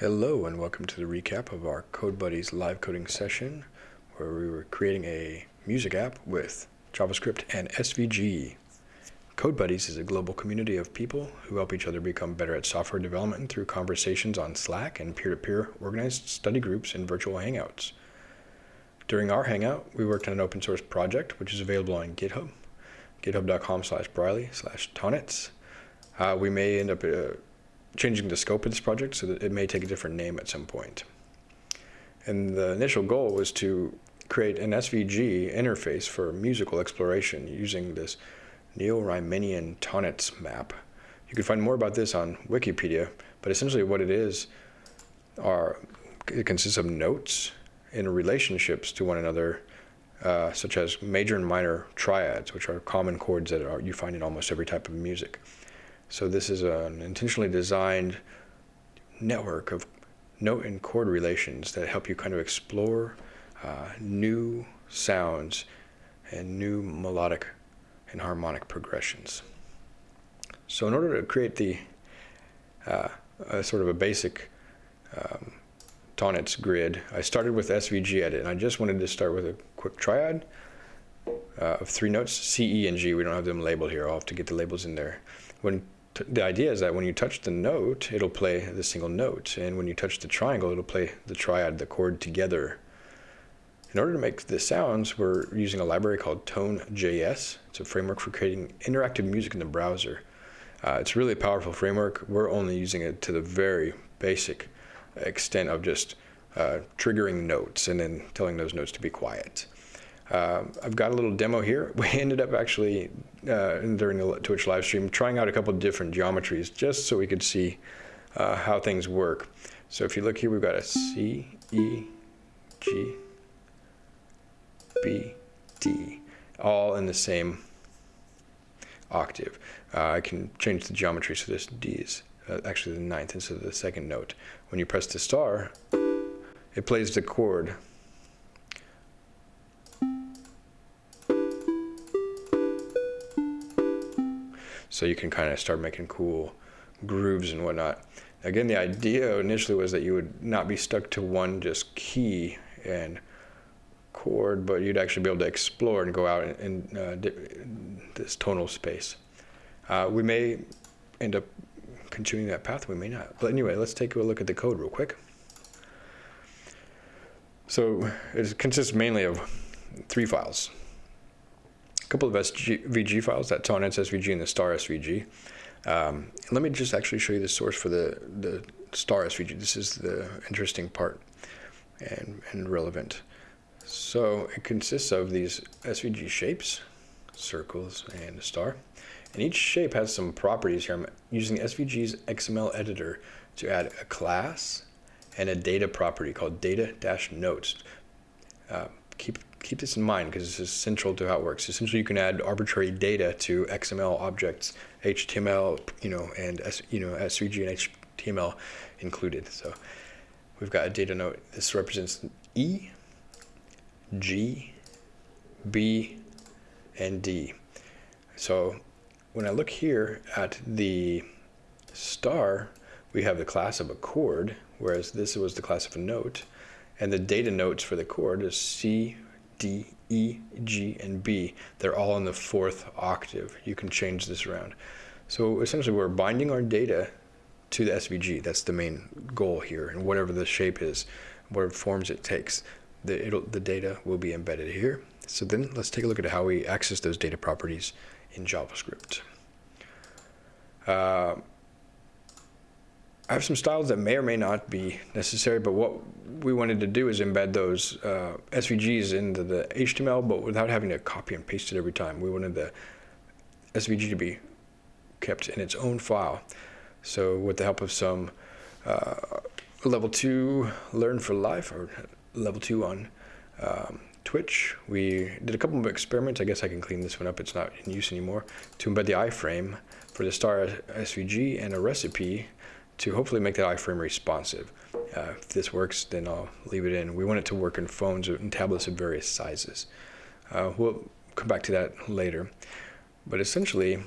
Hello and welcome to the recap of our Code Buddies live coding session where we were creating a music app with JavaScript and SVG. Code Buddies is a global community of people who help each other become better at software development through conversations on Slack and peer-to-peer organized study groups and virtual hangouts. During our hangout, we worked on an open source project which is available on GitHub, github.com slash briley slash. Uh, we may end up uh, changing the scope of this project so that it may take a different name at some point. And the initial goal was to create an SVG interface for musical exploration using this Neo-Riemannian Tonnetz map. You can find more about this on Wikipedia, but essentially what it is are it consists of notes in relationships to one another, uh, such as major and minor triads, which are common chords that are, you find in almost every type of music. So this is an intentionally designed network of note and chord relations that help you kind of explore uh, new sounds and new melodic and harmonic progressions. So in order to create the uh, sort of a basic um, Tonnetz grid, I started with SVG edit, and I just wanted to start with a quick triad uh, of three notes, C, E, and G. We don't have them labeled here. I'll have to get the labels in there. When the idea is that when you touch the note, it'll play the single note. And when you touch the triangle, it'll play the triad, the chord together. In order to make the sounds, we're using a library called Tone.js. It's a framework for creating interactive music in the browser. Uh, it's really a powerful framework. We're only using it to the very basic extent of just uh, triggering notes and then telling those notes to be quiet. Uh, I've got a little demo here. We ended up actually, uh, during the Twitch live stream, trying out a couple different geometries just so we could see uh, how things work. So if you look here, we've got a C, E, G, B, D, all in the same octave. Uh, I can change the geometry so this D is uh, actually the ninth instead of the second note. When you press the star, it plays the chord so you can kind of start making cool grooves and whatnot. Again, the idea initially was that you would not be stuck to one just key and chord, but you'd actually be able to explore and go out in, in, uh, this tonal space. Uh, we may end up continuing that path, we may not. But anyway, let's take a look at the code real quick. So it consists mainly of three files a couple of SVG files, that Tonnetz SVG and the star SVG. Um, let me just actually show you the source for the, the star SVG. This is the interesting part and, and relevant. So it consists of these SVG shapes, circles and a star. And each shape has some properties here. I'm using SVG's XML editor to add a class and a data property called data-notes. Uh, keep keep this in mind because this is central to how it works. Essentially, you can add arbitrary data to XML objects, HTML, you know, and you know, SVG and HTML included. So we've got a data note. This represents E, G, B, and D. So when I look here at the star, we have the class of a chord, whereas this was the class of a note. And the data notes for the chord is C, D, E, G, and B. They're all in the fourth octave. You can change this around. So essentially we're binding our data to the SVG. That's the main goal here. And whatever the shape is, whatever forms it takes, the, the data will be embedded here. So then let's take a look at how we access those data properties in JavaScript. Uh, I have some styles that may or may not be necessary, but what we wanted to do is embed those uh, SVGs into the HTML, but without having to copy and paste it every time. We wanted the SVG to be kept in its own file. So with the help of some uh, level two Learn for Life or level two on um, Twitch, we did a couple of experiments. I guess I can clean this one up. It's not in use anymore. To embed the iframe for the star SVG and a recipe to hopefully make that iframe responsive. Uh, if this works, then I'll leave it in. We want it to work in phones and tablets of various sizes. Uh, we'll come back to that later. But essentially,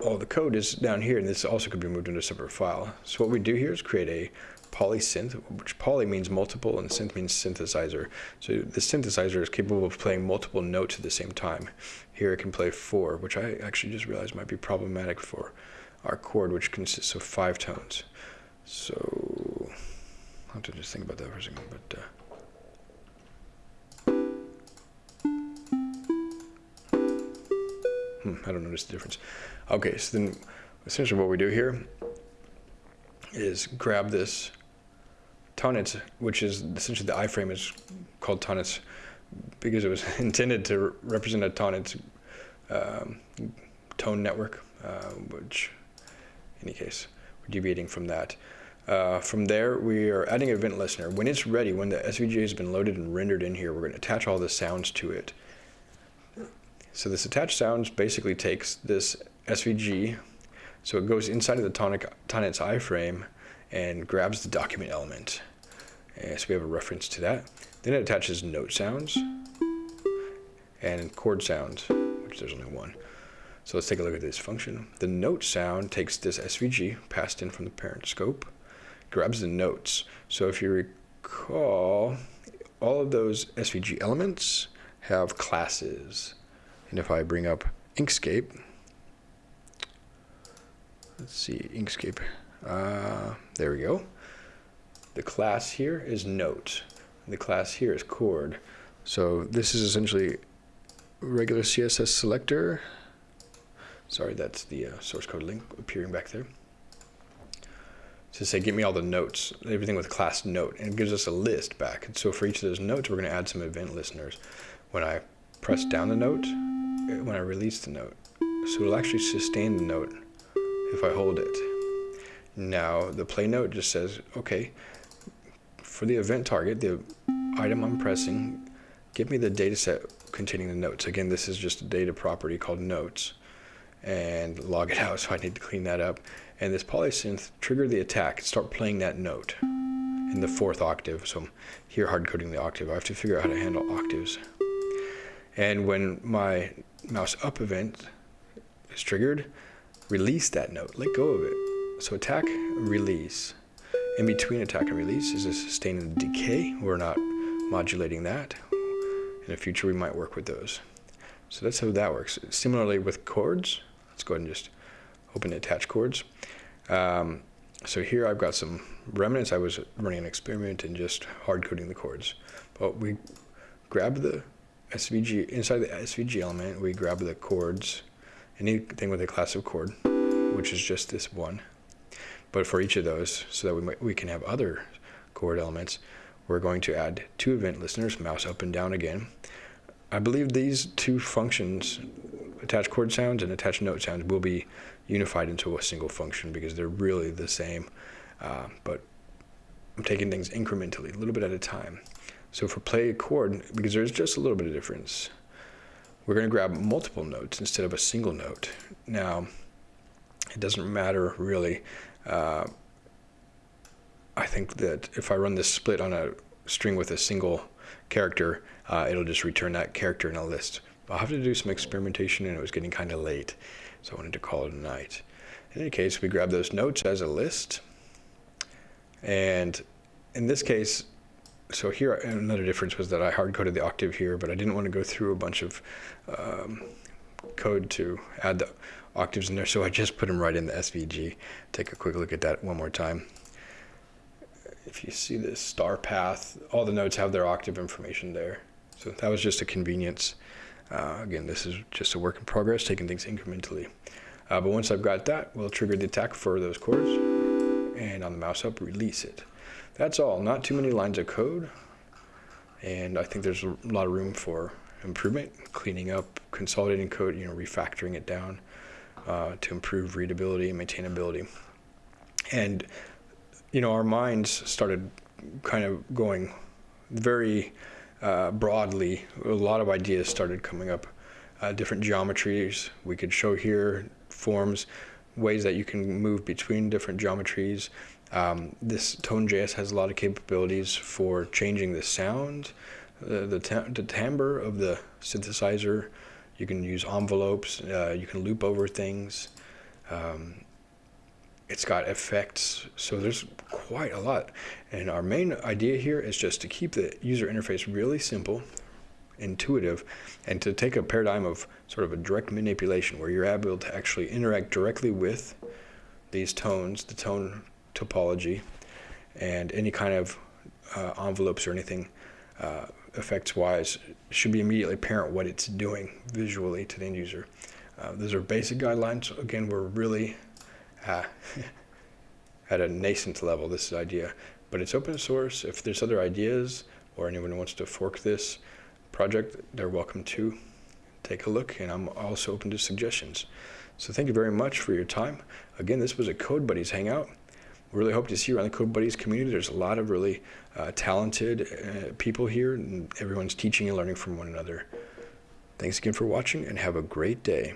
all the code is down here, and this also could be moved into a separate file. So what we do here is create a polysynth, which poly means multiple and synth means synthesizer. So the synthesizer is capable of playing multiple notes at the same time. Here it can play four, which I actually just realized might be problematic for our chord, which consists of five tones. So I'll have to just think about that for a second. But uh, hmm, I don't notice the difference. Okay, so then essentially what we do here is grab this tonnetz, which is essentially the iframe is called tonnetz because it was intended to represent a tonnetz um, tone network, uh, which, any case, we're deviating from that. Uh, from there, we are adding event listener. When it's ready, when the SVG has been loaded and rendered in here, we're going to attach all the sounds to it. So this attached sounds basically takes this SVG, so it goes inside of the tonic, tonnetz iframe and grabs the document element. And so we have a reference to that. Then it attaches note sounds and chord sounds, which there's only one. So let's take a look at this function. The note sound takes this SVG passed in from the parent scope, grabs the notes. So if you recall, all of those SVG elements have classes. And if I bring up Inkscape, let's see, Inkscape, uh, there we go. The class here is note. The class here is chord. So this is essentially regular CSS selector. Sorry, that's the uh, source code link appearing back there. To say, give me all the notes, everything with class note, and it gives us a list back. And so for each of those notes, we're going to add some event listeners. When I press down the note, when I release the note, so it'll actually sustain the note if I hold it. Now the play note just says, okay, for the event target, the item I'm pressing, give me the data set containing the notes. Again, this is just a data property called notes and log it out, so I need to clean that up. And this polysynth trigger the attack, start playing that note in the fourth octave. So I'm here hard coding the octave. I have to figure out how to handle octaves. And when my mouse up event is triggered, release that note, let go of it. So attack, release. In between attack and release is a sustain and decay. We're not modulating that. In the future, we might work with those. So that's how that works. Similarly with chords, let's go ahead and just open attach chords. Um, so here I've got some remnants. I was running an experiment and just hard coding the chords. But we grab the SVG, inside the SVG element, we grab the chords, anything with a class of chord, which is just this one. But for each of those, so that we, might, we can have other chord elements, we're going to add two event listeners, mouse up and down again. I believe these two functions, attach chord sounds and attach note sounds, will be unified into a single function because they're really the same. Uh, but I'm taking things incrementally, a little bit at a time. So for play a chord, because there's just a little bit of difference, we're going to grab multiple notes instead of a single note. Now, it doesn't matter really uh, I think that if I run this split on a string with a single character, uh, it'll just return that character in a list. I'll have to do some experimentation and it was getting kind of late, so I wanted to call it a night. In any case, we grab those notes as a list. And in this case, so here another difference was that I hard coded the octave here, but I didn't want to go through a bunch of um, code to add the octaves in there, so I just put them right in the SVG. Take a quick look at that one more time. If you see this star path, all the notes have their octave information there. So that was just a convenience. Uh, again, this is just a work in progress, taking things incrementally. Uh, but once I've got that, we'll trigger the attack for those chords, and on the mouse up, release it. That's all, not too many lines of code, and I think there's a lot of room for improvement, cleaning up, consolidating code, you know, refactoring it down uh, to improve readability and maintainability. And, you know, our minds started kind of going very uh, broadly. A lot of ideas started coming up, uh, different geometries. We could show here forms, ways that you can move between different geometries. Um, this Tone.js has a lot of capabilities for changing the sound, the, the, the timbre of the synthesizer. You can use envelopes. Uh, you can loop over things. Um, it's got effects. So there's quite a lot. And our main idea here is just to keep the user interface really simple, intuitive, and to take a paradigm of sort of a direct manipulation where you're able to actually interact directly with these tones, the tone topology, and any kind of uh, envelopes or anything uh, effects wise should be immediately apparent what it's doing visually to the end user. Uh, those are basic guidelines. Again, we're really uh, at a nascent level, this idea, but it's open source. If there's other ideas or anyone wants to fork this project, they're welcome to take a look, and I'm also open to suggestions. So thank you very much for your time. Again, this was a Code Buddies Hangout. We really hope to see you around the Code Buddies community. There's a lot of really uh, talented uh, people here, and everyone's teaching and learning from one another. Thanks again for watching, and have a great day.